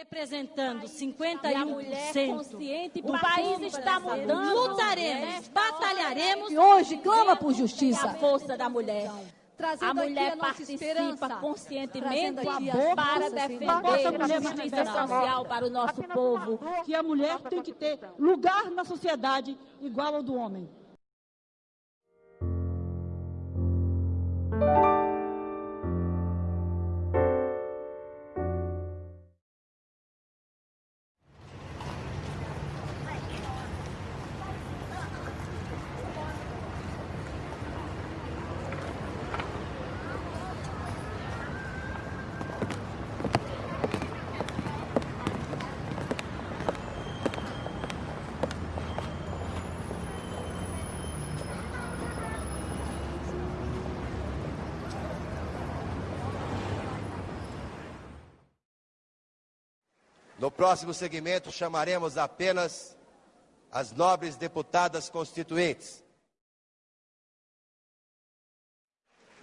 representando E a mulher 51% consciente, do o país está mudando. Lutaremos, batalharemos E hoje clama por É a justiça. força da mulher. A mulher a participa conscientemente as para defender a justiça social para o nosso povo. que a mulher tem que ter lugar na sociedade igual ao do homem. No próximo segmento, chamaremos apenas as nobres deputadas constituintes.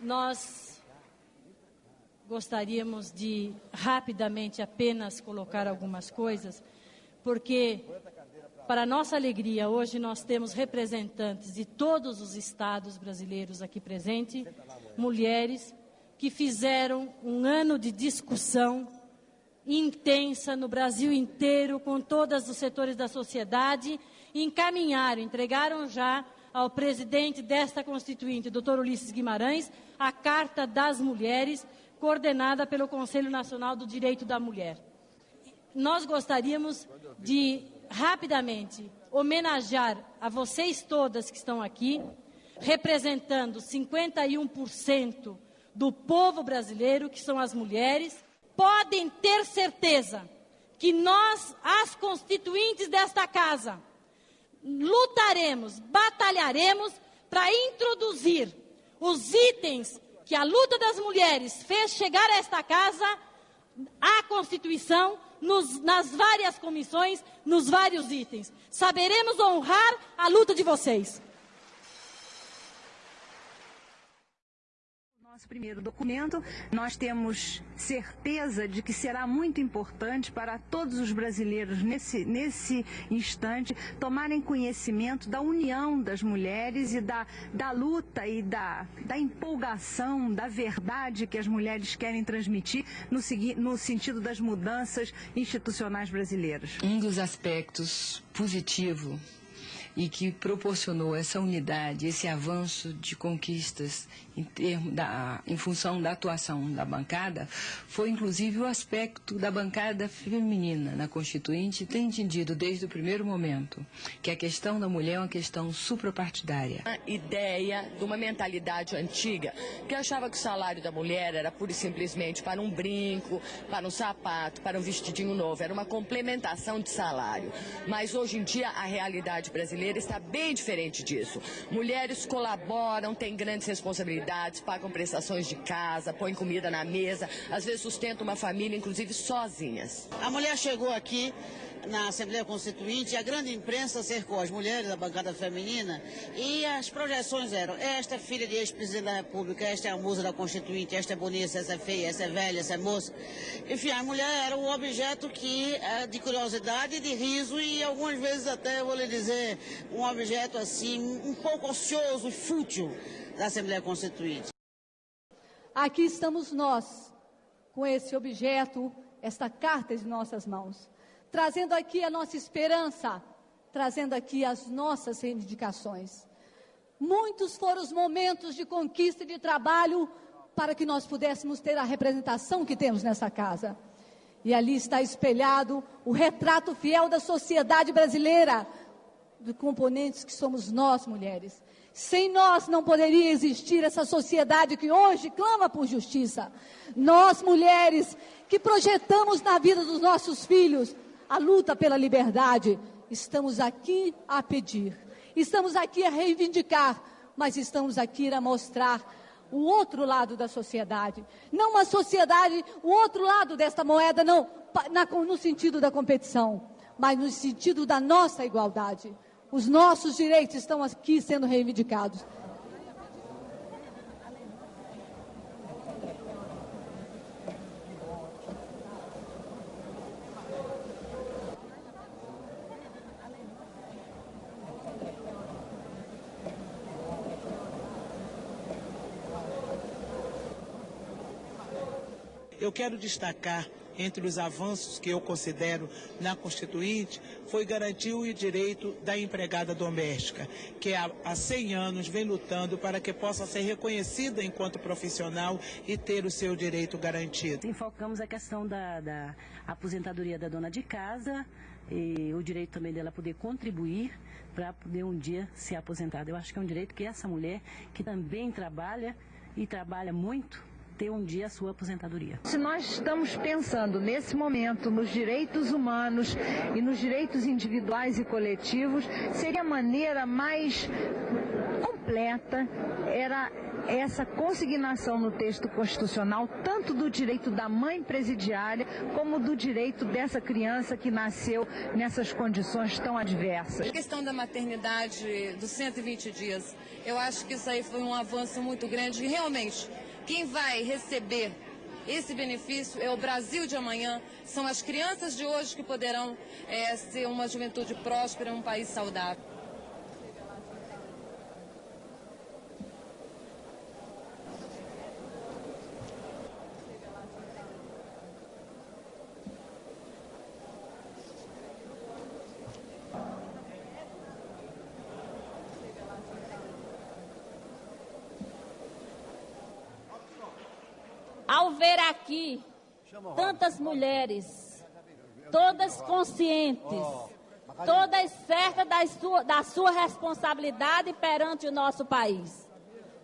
Nós gostaríamos de rapidamente apenas colocar algumas coisas, porque, para nossa alegria, hoje nós temos representantes de todos os estados brasileiros aqui presentes, mulheres que fizeram um ano de discussão intensa no Brasil inteiro, com todos os setores da sociedade, encaminharam, entregaram já ao presidente desta Constituinte, doutor Ulisses Guimarães, a Carta das Mulheres, coordenada pelo Conselho Nacional do Direito da Mulher. Nós gostaríamos de, rapidamente, homenagear a vocês todas que estão aqui, representando 51% do povo brasileiro, que são as mulheres, podem ter certeza que nós, as constituintes desta casa, lutaremos, batalharemos para introduzir os itens que a luta das mulheres fez chegar a esta casa, à Constituição, nos- nas várias comissões, nos vários itens. Saberemos honrar a luta de vocês. Nosso primeiro documento, nós temos certeza de que será muito importante para todos os brasileiros nesse, nesse instante tomarem conhecimento da união das mulheres e da, da luta e da, da empolgação, da verdade que as mulheres querem transmitir no, no sentido das mudanças institucionais brasileiras. Um dos aspectos positivo e que proporcionou essa unidade, esse avanço de conquistas em, termo da, em função da atuação da bancada, foi inclusive o aspecto da bancada feminina na Constituinte ter entendido desde o primeiro momento que a questão da mulher é uma questão suprapartidária. uma ideia de uma mentalidade antiga que achava que o salário da mulher era pura e simplesmente para um brinco, para um sapato, para um vestidinho novo, era uma complementação de salário. Mas hoje em dia a realidade brasileira está bem diferente disso. Mulheres colaboram, têm grandes responsabilidades, pagam prestações de casa, põem comida na mesa, às vezes sustentam uma família, inclusive sozinhas. A mulher chegou aqui na Assembleia Constituinte, a grande imprensa cercou as mulheres da bancada feminina e as projeções eram: esta é filha de ex-presidente da República, esta é a musa da Constituinte, esta é bonita, essa é feia, essa é velha, essa é moça. Enfim, a mulher era um objeto que é de curiosidade, de riso e algumas vezes até, vou lhe dizer, um objeto assim, um pouco ocioso e fútil da Assembleia Constituinte. Aqui estamos nós, com esse objeto, esta carta em nossas mãos, trazendo aqui a nossa esperança, trazendo aqui as nossas reivindicações. Muitos foram os momentos de conquista e de trabalho para que nós pudéssemos ter a representação que temos nessa casa. E ali está espelhado o retrato fiel da sociedade brasileira, de componentes que somos nós, mulheres. Sem nós não poderia existir essa sociedade que hoje clama por justiça. Nós, mulheres, que projetamos na vida dos nossos filhos a luta pela liberdade, estamos aqui a pedir, estamos aqui a reivindicar, mas estamos aqui a mostrar o outro lado da sociedade. Não uma sociedade, o outro lado desta moeda, não na- no sentido da competição, mas no sentido da nossa igualdade. Os nossos direitos estão aqui sendo reivindicados. Eu quero destacar entre os avanços que eu considero na Constituinte, foi garantir o direito da empregada doméstica, que há, há 100 anos vem lutando para que possa ser reconhecida enquanto profissional e ter o seu direito garantido. Enfocamos a questão da, da aposentadoria da dona de casa, e o direito também dela poder contribuir para poder um dia se aposentar. Eu acho que é um direito que essa mulher, que também trabalha e trabalha muito, ter um dia a sua aposentadoria. Se nós estamos pensando nesse momento nos direitos humanos e nos direitos individuais e coletivos, seria a maneira mais completa era essa consignação no texto constitucional, tanto do direito da mãe presidiária, como do direito dessa criança que nasceu nessas condições tão adversas. A questão da maternidade dos 120 dias, eu acho que isso aí foi um avanço muito grande e realmente quem vai receber esse benefício é o Brasil de amanhã, são as crianças de hoje que poderão é, ser uma juventude próspera, um país saudável. ao ver aqui tantas mulheres, todas conscientes, todas certas da sua, da sua responsabilidade perante o nosso país.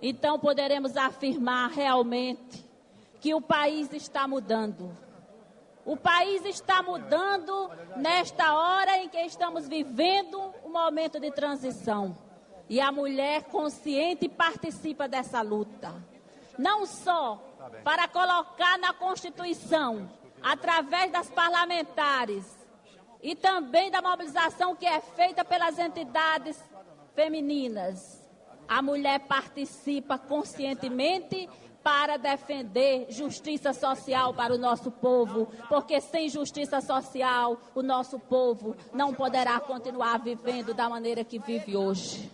Então poderemos afirmar realmente que o país está mudando. O país está mudando nesta hora em que estamos vivendo um momento de transição. E a mulher consciente participa dessa luta. Não só para colocar na Constituição, através das parlamentares e também da mobilização que é feita pelas entidades femininas. A mulher participa conscientemente para defender justiça social para o nosso povo, porque sem justiça social o nosso povo não poderá continuar vivendo da maneira que vive hoje.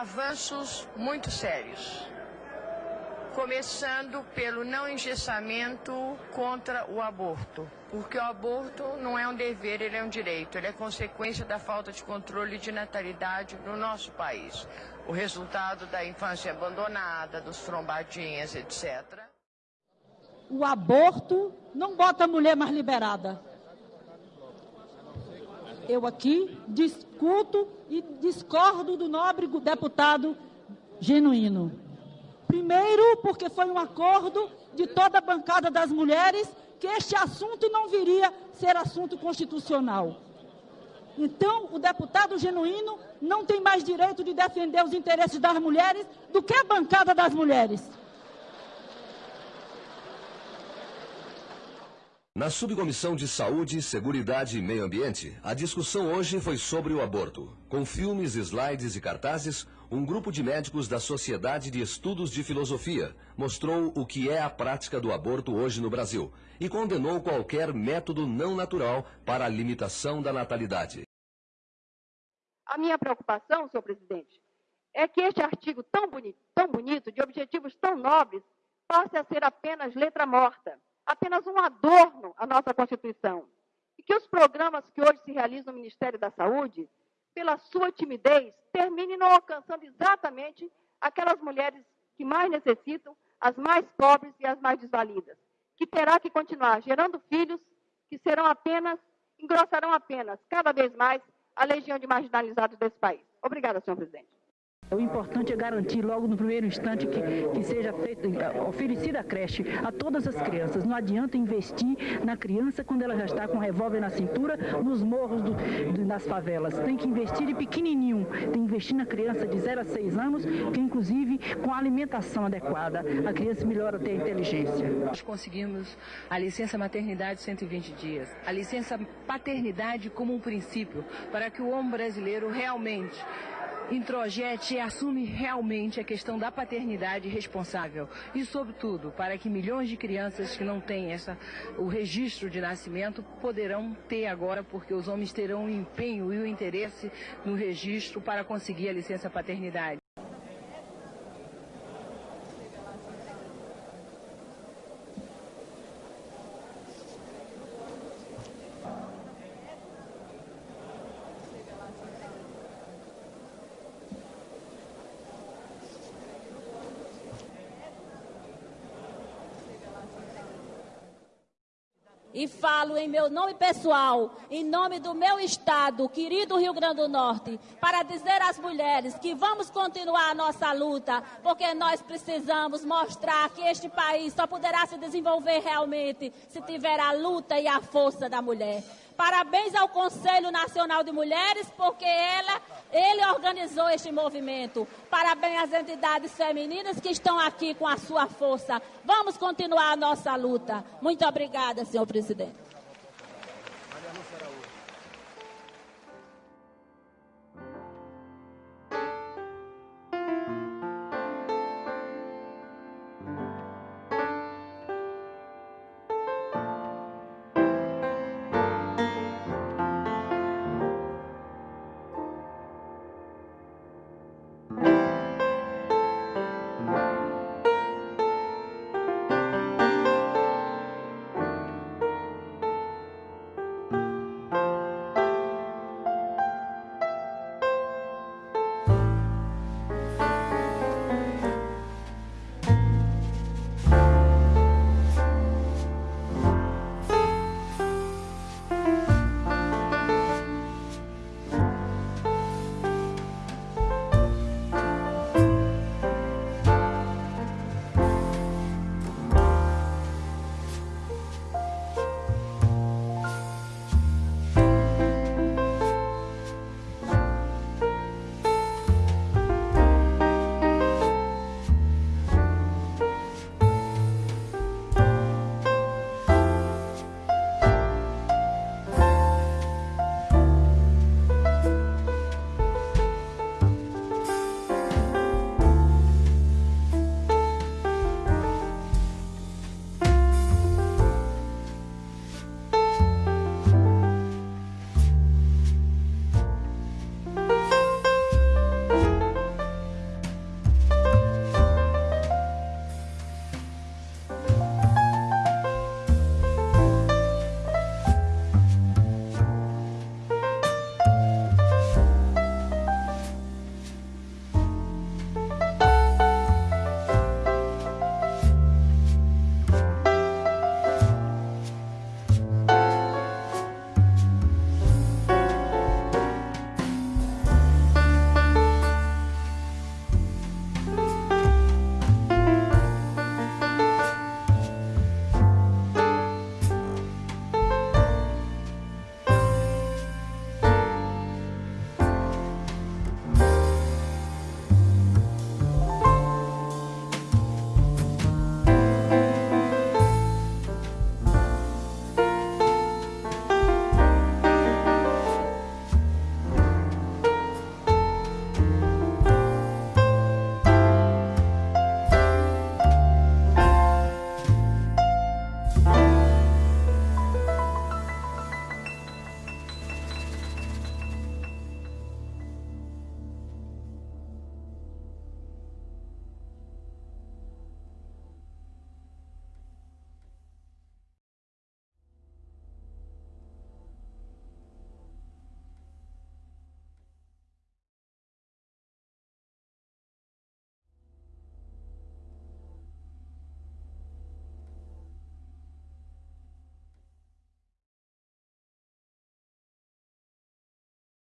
Avanços muito sérios. Começando pelo não engessamento contra o aborto, porque o aborto não é um dever, ele é um direito, ele é consequência da falta de controle de natalidade no nosso país. O resultado da infância abandonada, dos trombadinhas, etc. O aborto não bota a mulher mais liberada. Eu aqui discuto e discordo do nobre deputado genuíno. Primeiro, porque foi um acordo de toda a bancada das mulheres que este assunto não viria ser assunto constitucional. Então, o deputado genuíno não tem mais direito de defender os interesses das mulheres do que a bancada das mulheres. Na Subcomissão de Saúde, Seguridade e Meio Ambiente, a discussão hoje foi sobre o aborto. Com filmes, slides e cartazes, um grupo de médicos da Sociedade de Estudos de Filosofia mostrou o que é a prática do aborto hoje no Brasil e condenou qualquer método não natural para a limitação da natalidade. A minha preocupação, senhor presidente, é que este artigo tão bonito, tão bonito de objetivos tão nobres, passe a ser apenas letra morta apenas um adorno à nossa Constituição. E que os programas que hoje se realizam no Ministério da Saúde, pela sua timidez, terminem não alcançando exatamente aquelas mulheres que mais necessitam, as mais pobres e as mais desvalidas, que terá que continuar gerando filhos que serão apenas, engrossarão apenas, cada vez mais, a legião de marginalizados desse país. Obrigada, senhor presidente. O importante é garantir logo no primeiro instante que, que seja feito, oferecida a creche a todas as crianças. Não adianta investir na criança quando ela já está com um revólver na cintura nos morros do, do, das favelas. Tem que investir de pequenininho, tem que investir na criança de 0 a 6 anos, que inclusive com a alimentação adequada a criança melhora até a inteligência. Nós conseguimos a licença maternidade 120 dias, a licença paternidade como um princípio para que o homem brasileiro realmente introjete e assume realmente a questão da paternidade responsável. E, sobretudo, para que milhões de crianças que não têm essa, o registro de nascimento poderão ter agora, porque os homens terão o empenho e o interesse no registro para conseguir a licença paternidade. E falo em meu nome pessoal, em nome do meu estado, querido Rio Grande do Norte, para dizer às mulheres que vamos continuar a nossa luta, porque nós precisamos mostrar que este país só poderá se desenvolver realmente se tiver a luta e a força da mulher. Parabéns ao Conselho Nacional de Mulheres, porque ela, ele organizou este movimento. Parabéns às entidades femininas que estão aqui com a sua força. Vamos continuar a nossa luta. Muito obrigada, senhor presidente.